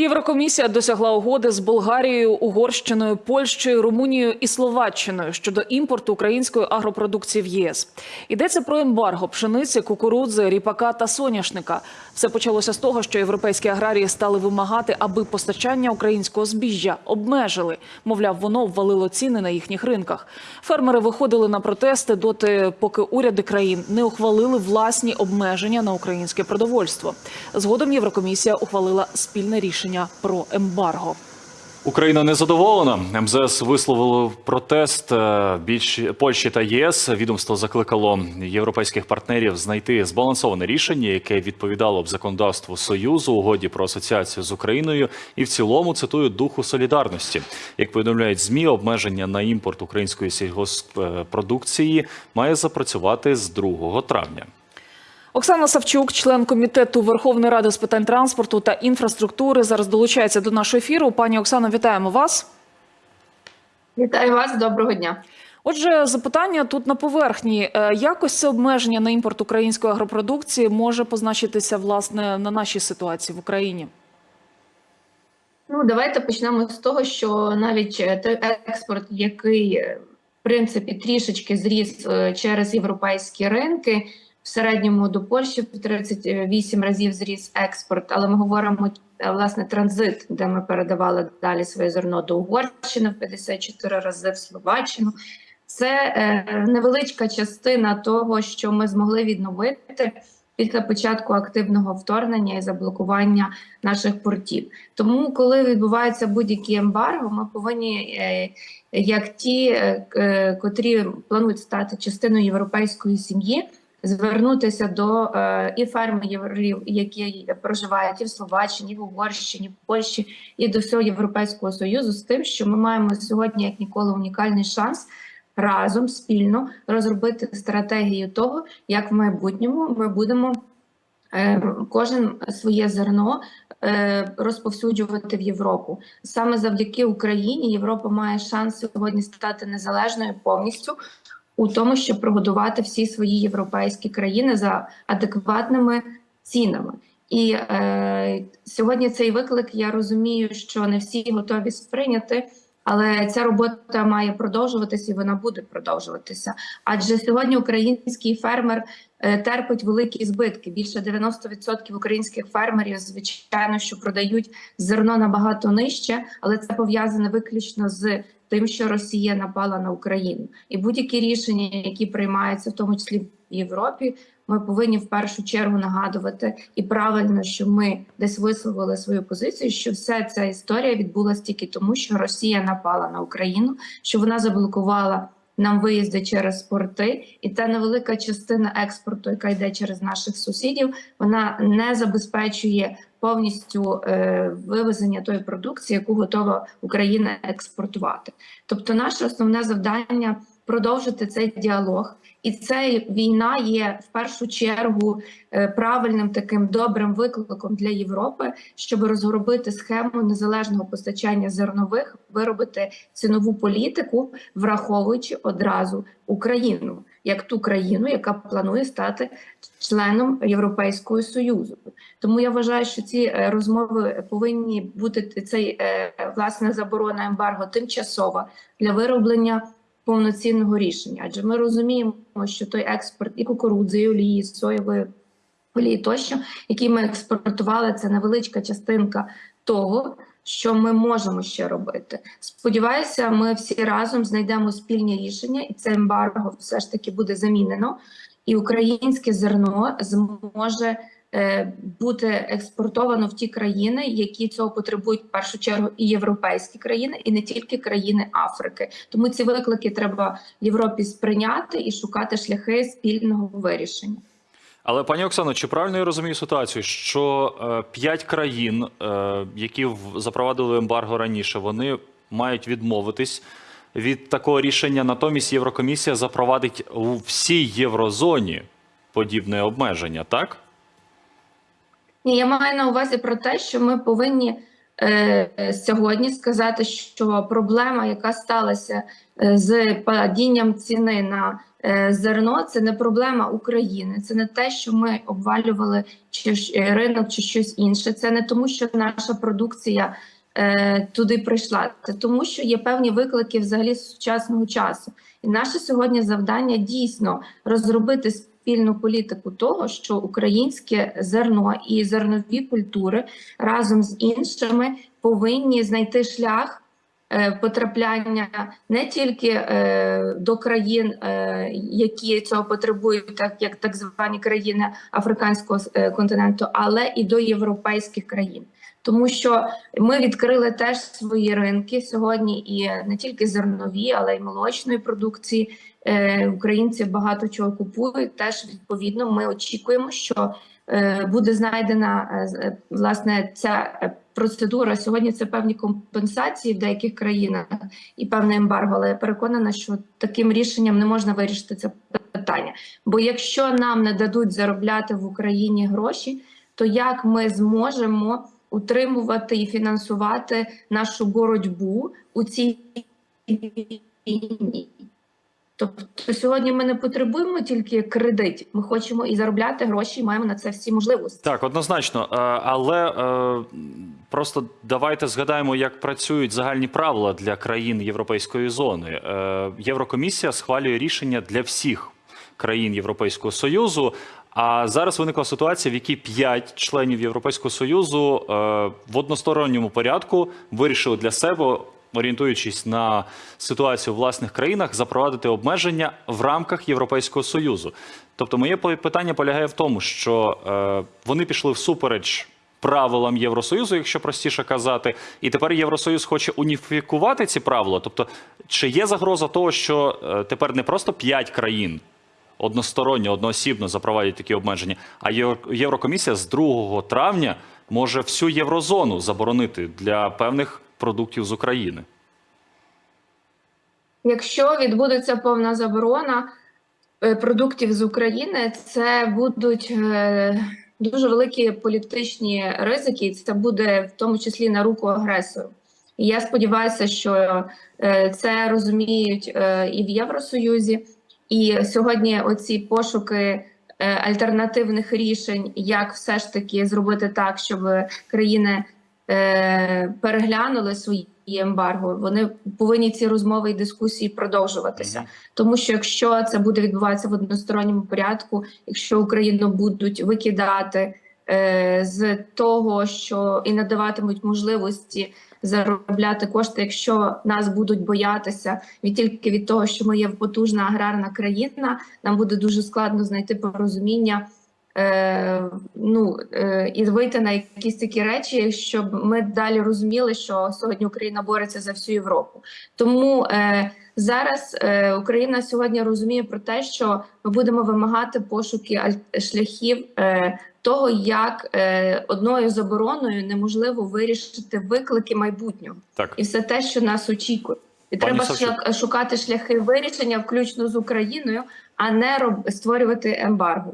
Єврокомісія досягла угоди з Болгарією, Угорщиною, Польщею, Румунією і Словаччиною щодо імпорту української агропродукції в ЄС. Йдеться про ембарго пшениці, кукурудзи, ріпака та соняшника. Все почалося з того, що європейські аграрії стали вимагати, аби постачання українського збіжжя обмежили. Мовляв, воно ввалило ціни на їхніх ринках. Фермери виходили на протести доти, поки уряди країн не ухвалили власні обмеження на українське продовольство. Згодом Єврокомісія ухвалила спільне рішення про ембарго. Україна не задоволена. МЗС висловило протест е, більш Польщі та ЄС. Відомство закликало європейських партнерів знайти збалансоване рішення, яке відповідало б законодавству союзу, угоді про асоціацію з Україною, і в цілому цитую духу солідарності. Як повідомляють змі, обмеження на імпорт української сільгоспродукції має запрацювати з 2 травня. Оксана Савчук, член комітету Верховної Ради з питань транспорту та інфраструктури, зараз долучається до нашого ефіру. Пані Оксано, вітаємо вас. Вітаю вас, доброго дня. Отже, запитання тут на поверхні. Е, Якось це обмеження на імпорт української агропродукції може позначитися власне на нашій ситуації в Україні? Ну давайте почнемо з того, що навіть е, той експорт, який е, в принципі трішечки зріс через європейські ринки, в середньому до Польщі в 38 разів зріс експорт, але ми говоримо е, власне транзит, де ми передавали далі своє зерно до Угорщини в 54 рази в Словаччину. Це е, невеличка частина того, що ми змогли відновити після початку активного вторгнення і заблокування наших портів. Тому, коли відбувається будь-які ембарго, ми повинні, е, як ті, котрі планують стати частиною європейської сім'ї, звернутися до е, і фермерів, які проживають і в Словаччині, і в Угорщині, в Польщі, і до всього Європейського союзу з тим, що ми маємо сьогодні як ніколи унікальний шанс разом спільно розробити стратегію того, як в майбутньому ми будемо е, кожен своє зерно е, розповсюджувати в Європу. Саме завдяки Україні Європа має шанс сьогодні стати незалежною повністю у тому, щоб прогодувати всі свої європейські країни за адекватними цінами. І е, сьогодні цей виклик я розумію, що не всі готові сприйняти. Але ця робота має продовжуватися і вона буде продовжуватися. Адже сьогодні український фермер е, терпить великі збитки. Більше 90% українських фермерів, звичайно, що продають зерно набагато нижче, але це пов'язане виключно з тим, що Росія напала на Україну, і будь-які рішення, які приймаються, в тому числі в Європі, ми повинні в першу чергу нагадувати і правильно, що ми десь висловили свою позицію, що вся ця історія відбулася тільки тому, що Росія напала на Україну, що вона заблокувала нам виїзди через порти, і та невелика частина експорту, яка йде через наших сусідів, вона не забезпечує повністю е, вивезення тої продукції, яку готова Україна експортувати. Тобто, наше основне завдання продовжити цей діалог. І ця війна є в першу чергу е, правильним таким добрим викликом для Європи, щоб розробити схему незалежного постачання зернових, виробити цінову політику, враховуючи одразу Україну як ту країну, яка планує стати членом Європейського союзу. Тому я вважаю, що ці е, розмови повинні бути цей е, власне заборона ембарго тимчасова для вироблення повноцінного рішення. Адже ми розуміємо, що той експорт і кукурудзи, і олії, і соєвої олії тощо, які ми експортували, це невеличка частинка того, що ми можемо ще робити. Сподіваюся, ми всі разом знайдемо спільні рішення, і це ембарго все ж таки буде замінено, і українське зерно зможе. Е, Бути експортовано в ті країни, які цього потребують в першу чергу, і європейські країни, і не тільки країни Африки. Тому ці виклики треба Європі сприйняти і шукати шляхи спільного вирішення. Але пані Оксано, чи правильно я розумію ситуацію, що е, п'ять країн, е, які запровадили ембарго раніше, вони мають відмовитись від такого рішення. Натомість Єврокомісія запровадить у всій єврозоні подібне обмеження, так? Ні, я маю на увазі про те, що ми повинні е, сьогодні сказати, що проблема, яка сталася е, з падінням ціни на е, зерно це не проблема України, це не те, що ми обвалювали чи е, ринок чи щось інше. Це не тому, що наша продукція е, туди прийшла. Це тому, що є певні виклики взагалі сучасного часу. І наше сьогодні завдання дійсно розробити спільну політику того, що українське зерно і зернові культури разом з іншими повинні знайти шлях. е, Потрапляння не тільки е, до країн, е, які цього потребують, так як так звані країни африканського континенту, але і до європейських країн, тому що ми відкрили теж свої ринки сьогодні, і не тільки зернові, але й молочної продукції. Е, Українці багато чого купують. Теж відповідно, ми очікуємо, що е, буде знайдена е, власне ця процедура. Сьогодні це певні компенсації в деяких країнах і певне ембарго. Але я переконана, що таким рішенням не можна вирішити це питання. Бо якщо нам не дадуть заробляти в Україні гроші, то як ми зможемо утримувати і фінансувати нашу боротьбу у цій війні? Тобто сьогодні ми не потребуємо тільки кредит, ми хочемо і заробляти гроші, і маємо на це всі можливості. Так, однозначно. Е, Але е, просто давайте згадаємо, як працюють загальні правила для країн Європейської зони. Е, Єврокомісія схвалює рішення для всіх країн Європейського Союзу. А зараз виникла ситуація, в якій п'ять членів Європейського Союзу е, в односторонньому порядку вирішили для себе. Орієнтуючись на ситуацію в власних країнах, запровадити обмеження в рамках Європейського союзу. Тобто, моє питання полягає в тому, що е, вони пішли всупереч правилам Євросоюзу, якщо простіше казати, і тепер Євросоюз хоче уніфікувати ці правила. Тобто, чи є загроза того, що е, тепер не просто п'ять країн односторонньо, одноосібно запровадять такі обмеження, а Євро- Єврокомісія з 2 травня може всю єврозону заборонити для певних продуктів з України. Якщо відбудеться повна заборона е, продуктів з України, це будуть е, дуже великі політичні ризики, це буде в тому числі на руку агресору. І я сподіваюся, що е, це розуміють і в Євросоюзі, і сьогодні оці пошуки е, альтернативних рішень, як все ж таки зробити так, щоб країни е, переглянули свої ембарго. Вони повинні ці розмови і дискусії продовжуватися. Тому що якщо це буде відбуватися в односторонньому порядку, якщо Україну будуть викидати е, з того, що і надаватимуть можливості заробляти кошти, якщо нас будуть боятися від тільки від того, що ми є потужна аграрна країна, нам буде дуже складно знайти порозуміння. Е, ну е, і вийти на якісь такі речі, щоб ми далі розуміли, що сьогодні Україна бореться за всю Європу. Тому е, зараз е, Україна сьогодні розуміє про те, що ми будемо вимагати пошуки шляхів е, того, як е, одною забороною неможливо вирішити виклики майбутнього Так. і все те, що нас очікує. І Пані треба Савчук. шукати шляхи вирішення, включно з Україною, а не роб... створювати ембарго.